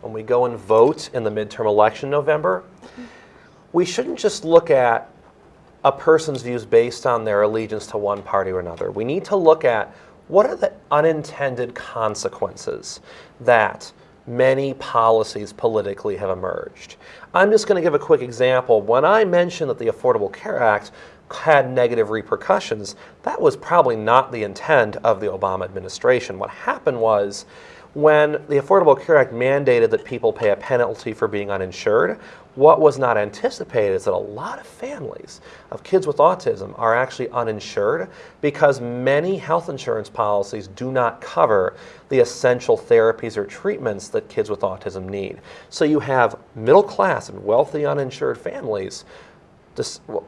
when we go and vote in the midterm election November, we shouldn't just look at a person's views based on their allegiance to one party or another. We need to look at what are the unintended consequences that many policies politically have emerged. I'm just going to give a quick example. When I mentioned that the Affordable Care Act had negative repercussions, that was probably not the intent of the Obama administration. What happened was when the Affordable Care Act mandated that people pay a penalty for being uninsured, what was not anticipated is that a lot of families of kids with autism are actually uninsured because many health insurance policies do not cover the essential therapies or treatments that kids with autism need. So you have middle class and wealthy uninsured families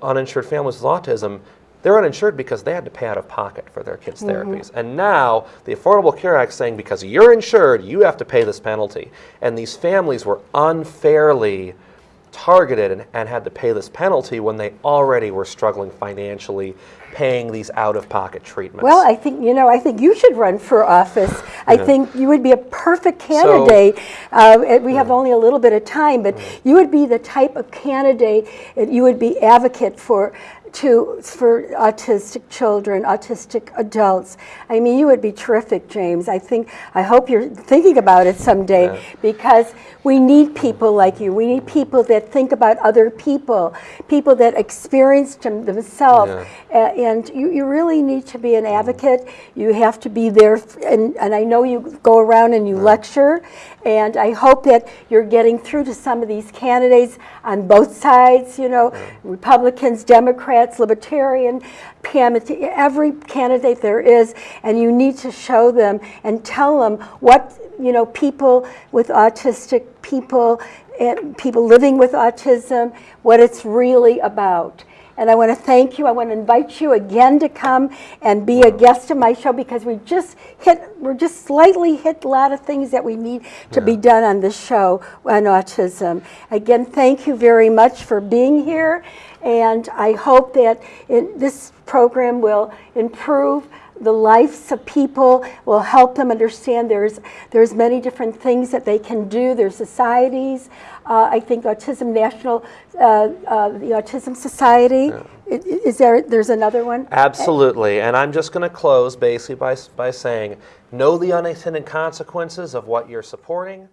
uninsured families with autism, they're uninsured because they had to pay out of pocket for their kids' therapies. And now the Affordable Care Act is saying because you're insured, you have to pay this penalty. And these families were unfairly targeted and, and had to pay this penalty when they already were struggling financially paying these out-of-pocket treatments. Well, I think, you know, I think you should run for office. I think you would be a perfect candidate. Uh, and we have only a little bit of time, but you would be the type of candidate, you would be advocate for to for autistic children, autistic adults. I mean, you would be terrific, James. I think I hope you're thinking about it someday Yeah. because we need people like you. We need people that think about other people, people that experience them themselves. Yeah. And you, you really need to be an mm-hmm. advocate. You have to be there, and, and I know you go around and you lecture, and I hope that you're getting through to some of these candidates on both sides, you know, Republicans, Democrats, Libertarian, Pam, every candidate there is, and you need to show them and tell them what, you know, people with autistic people, and people living with autism, what it's really about. And I want to thank you. I want to invite you again to come and be a guest of my show because we just hit, we're just slightly hit a lot of things that we need to be done on this show on autism. Again, thank you very much for being here. And I hope that in, this program will improve the lives of people will help them understand there's there's many different things that they can do. There's societies. Uh, I think Autism National, uh, uh, the Autism Society. I- i- Is there? There's another one. Absolutely. And I'm just going to close basically by, by saying know the unintended consequences of what you're supporting.